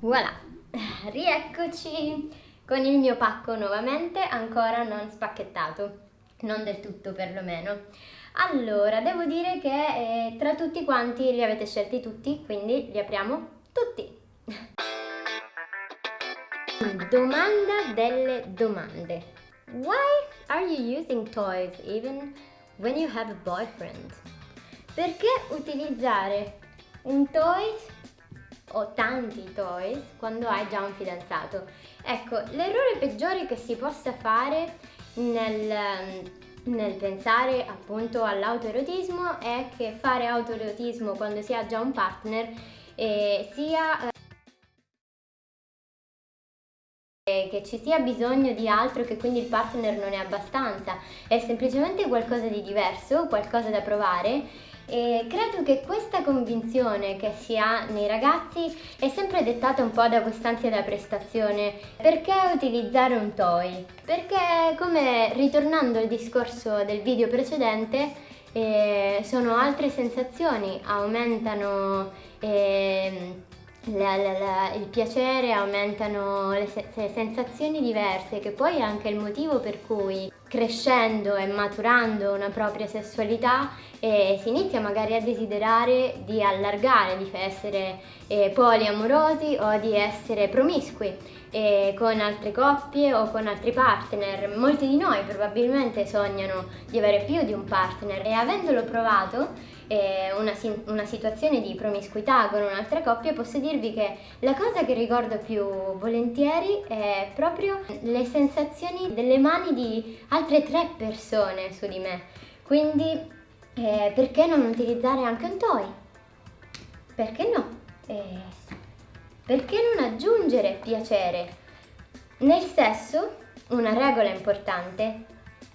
Voilà, rieccoci con il mio pacco nuovamente, ancora non spacchettato, non del tutto perlomeno. Allora, devo dire che eh, tra tutti quanti li avete scelti tutti, quindi li apriamo tutti. Domanda delle domande. Why are you using toys even when you have a boyfriend? Perché utilizzare un toy o tanti toys quando hai già un fidanzato. Ecco, l'errore peggiore che si possa fare nel, nel pensare appunto all'autoerotismo è che fare autoerotismo quando si ha già un partner eh, sia... Eh, che ci sia bisogno di altro che quindi il partner non è abbastanza, è semplicemente qualcosa di diverso, qualcosa da provare e credo che questa convinzione che si ha nei ragazzi è sempre dettata un po' da quest'ansia da prestazione. Perché utilizzare un toy? Perché come ritornando al discorso del video precedente eh, sono altre sensazioni, aumentano eh, la, la, la, il piacere, aumentano le, se le sensazioni diverse che poi è anche il motivo per cui crescendo e maturando una propria sessualità eh, si inizia magari a desiderare di allargare, di essere eh, poliamorosi o di essere promiscui eh, con altre coppie o con altri partner. Molti di noi probabilmente sognano di avere più di un partner e avendolo provato eh, una, una, situazione di promiscuità con un'altra coppia, posso dirvi che la cosa che ricordo più volentieri è proprio le sensazioni delle mani di altre tre persone su di me. Quindi eh, perché non utilizzare anche un toy? Perché no? Eh, perché non aggiungere piacere? Nel sesso, una regola importante,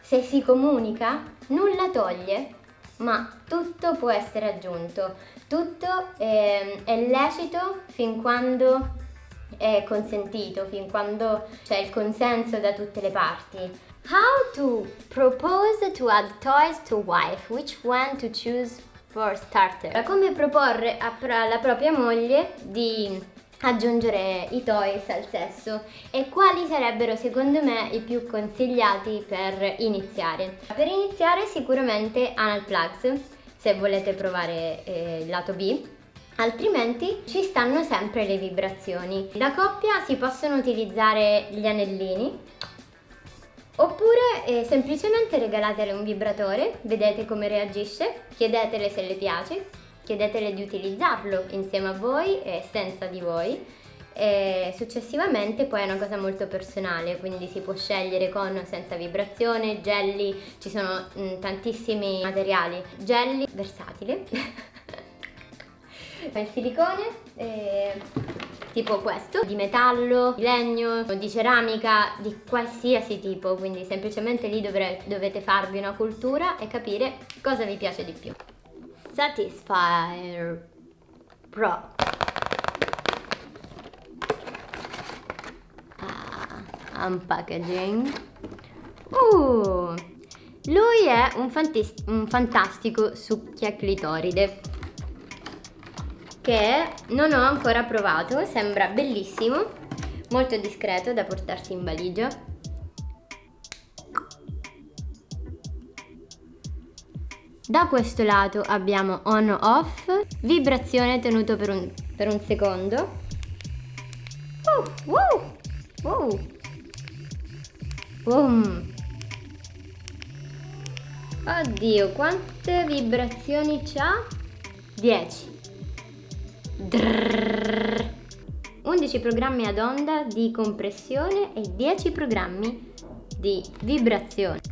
se si comunica, nulla toglie ma tutto può essere aggiunto, tutto è, è lecito fin quando è consentito, fin quando c'è il consenso da tutte le parti. How to propose to add toys to wife, which one to choose for starter. Come proporre alla propria moglie di aggiungere i toys al sesso e quali sarebbero secondo me i più consigliati per iniziare. Per iniziare sicuramente anal plugs se volete provare eh, il lato B altrimenti ci stanno sempre le vibrazioni. Da coppia si possono utilizzare gli anellini oppure eh, semplicemente regalatele un vibratore, vedete come reagisce, chiedetele se le piace chiedetele di utilizzarlo insieme a voi e senza di voi. E successivamente poi è una cosa molto personale quindi si può scegliere con o senza vibrazione, gelli, ci sono mh, mm, tantissimi materiali, gelli versatile il silicone eh, tipo questo di metallo, di legno, di ceramica, di qualsiasi tipo quindi semplicemente lì dovete farvi una cultura e capire cosa vi piace di più Satisfyer Pro ah, unpackaging uh, lui è un, un fantastico succhia clitoride che non ho ancora provato, sembra bellissimo, molto discreto da portarsi in valigia Da questo lato abbiamo on off, vibrazione tenuto per un, per un secondo. Uh, uh, uh. Boom. Oddio, quante vibrazioni c'ha? 10. 11 programmi ad onda di compressione e 10 programmi di vibrazione.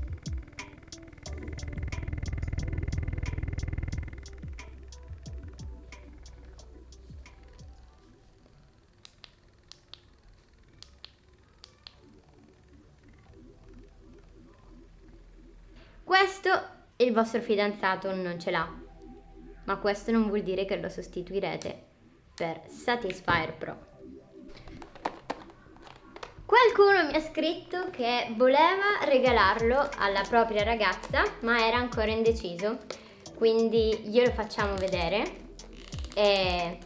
Questo il vostro fidanzato non ce l'ha, ma questo non vuol dire che lo sostituirete per Satisfyer Pro. Qualcuno mi ha scritto che voleva regalarlo alla propria ragazza, ma era ancora indeciso, quindi glielo facciamo vedere. E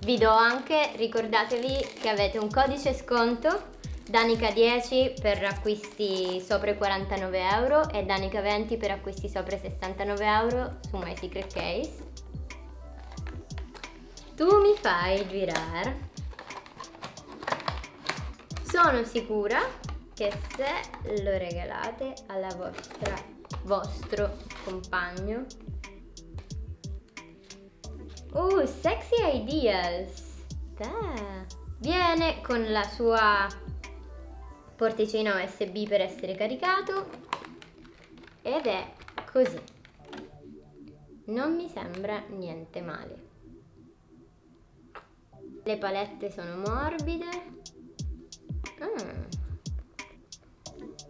Vi do anche, ricordatevi che avete un codice sconto Danica 10 per acquisti sopra i 49 euro e Danica 20 per acquisti sopra i 69 euro su My Secret Case. Tu mi fai girare. Sono sicura che se lo regalate alla vostra vostro compagno Oh, sexy ideas! Beh. Viene con la sua porticina USB per essere caricato ed è così. Non mi sembra niente male. Le palette sono morbide. Mm.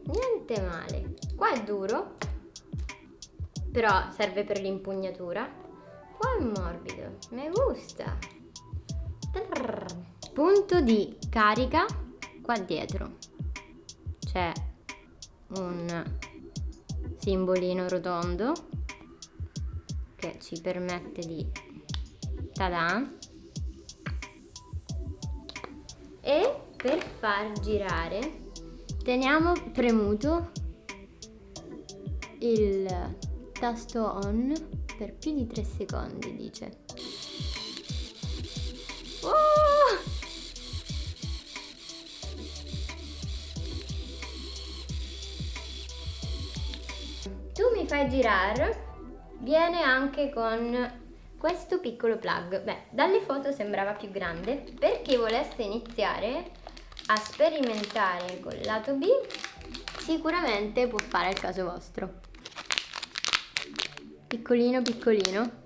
Niente male. Qua è duro, però serve per l'impugnatura. Qua è morbido, mi gusta. Punto di carica qua dietro c'è un simbolino rotondo che ci permette di tada. E per far girare teniamo premuto il tasto on per più di 3 secondi dice mi fai girare viene anche con questo piccolo plug. Beh dalle foto sembrava più grande per chi volesse iniziare a sperimentare col lato B sicuramente può fare il caso vostro. Piccolino piccolino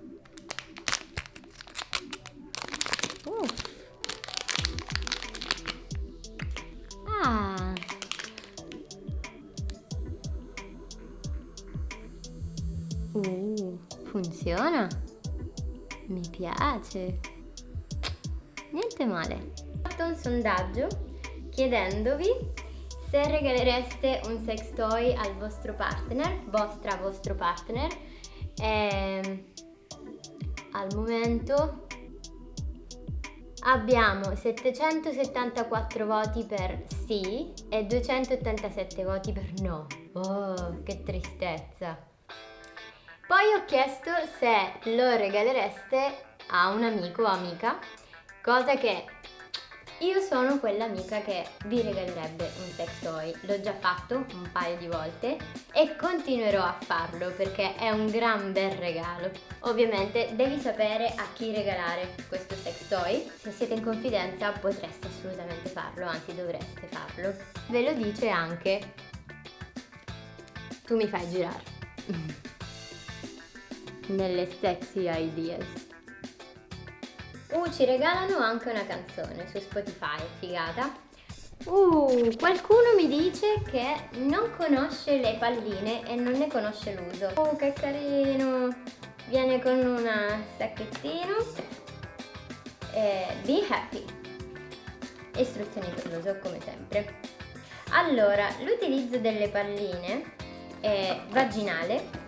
Uh, funziona? Mi piace. Niente male. Ho fatto un sondaggio chiedendovi se regalereste un sex toy al vostro partner, vostra vostro partner. E ehm, al momento abbiamo 774 voti per sì e 287 voti per no. Oh, che tristezza! Poi ho chiesto se lo regalereste a un amico o amica, cosa che io sono quell'amica che vi regalerebbe un sex toy, l'ho già fatto un paio di volte e continuerò a farlo perché è un gran bel regalo. Ovviamente devi sapere a chi regalare questo sex toy, se siete in confidenza potreste assolutamente farlo, anzi dovreste farlo. Ve lo dice anche tu mi fai girare. nelle sexy ideas. Uh, ci regalano anche una canzone su Spotify, figata. Uh, qualcuno mi dice che non conosce le palline e non ne conosce l'uso. Oh, che carino! Viene con un sacchettino. Eh, be happy. Istruzioni per l'uso, come sempre. Allora, l'utilizzo delle palline è vaginale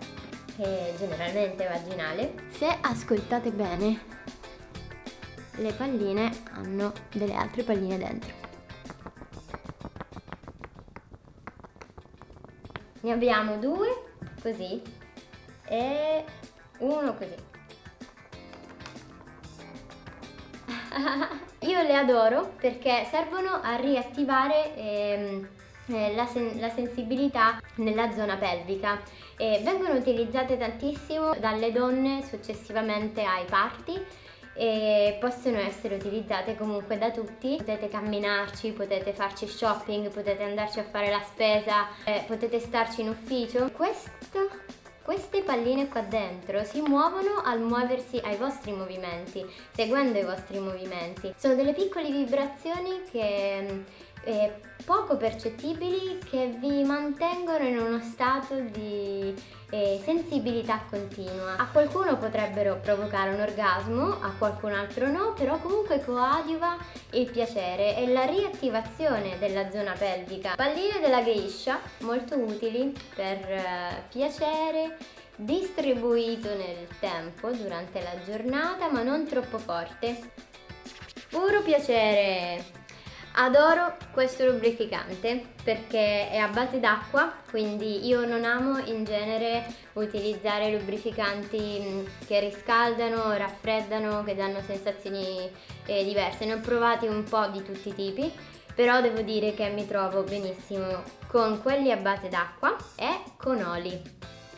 che generalmente è vaginale, se ascoltate bene le palline hanno delle altre palline dentro. Ne abbiamo due così e uno così. Io le adoro perché servono a riattivare ehm, eh, la, sen la, sensibilità nella zona pelvica e vengono utilizzate tantissimo dalle donne successivamente ai parti e possono essere utilizzate comunque da tutti potete camminarci, potete farci shopping, potete andarci a fare la spesa eh, potete starci in ufficio questo queste palline qua dentro si muovono al muoversi ai vostri movimenti, seguendo i vostri movimenti. Sono delle piccole vibrazioni che eh, poco percettibili che vi mantengono in uno stato di eh, sensibilità continua. A qualcuno potrebbero provocare un orgasmo, a qualcun altro no, però comunque coadiuva il piacere e la riattivazione della zona pelvica. Palline della geisha, molto utili per eh, piacere, distribuito nel tempo durante la giornata ma non troppo forte Puro piacere! Adoro questo lubrificante perché è a base d'acqua, quindi io non amo in genere utilizzare lubrificanti che riscaldano, raffreddano, che danno sensazioni eh, diverse. Ne ho provati un po' di tutti i tipi, però devo dire che mi trovo benissimo con quelli a base d'acqua e con oli.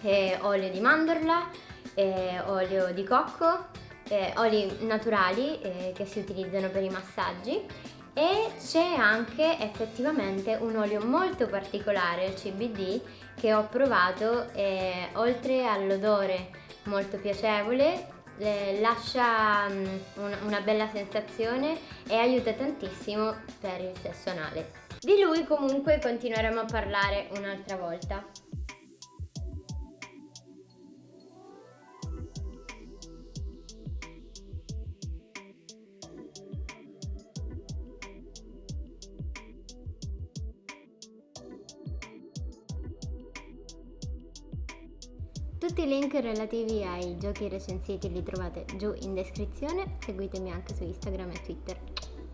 Eh, olio di mandorla, eh, olio di cocco, eh, oli naturali eh, che si utilizzano per i massaggi e c'è anche effettivamente un olio molto particolare, il CBD, che ho provato e oltre all'odore molto piacevole eh, lascia um, una bella sensazione e aiuta tantissimo per il sesso anale. Di lui comunque continueremo a parlare un'altra volta. Tutti i link relativi ai giochi recensiti li trovate giù in descrizione, seguitemi anche su Instagram e Twitter.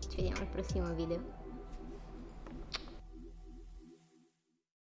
Ci vediamo al prossimo video.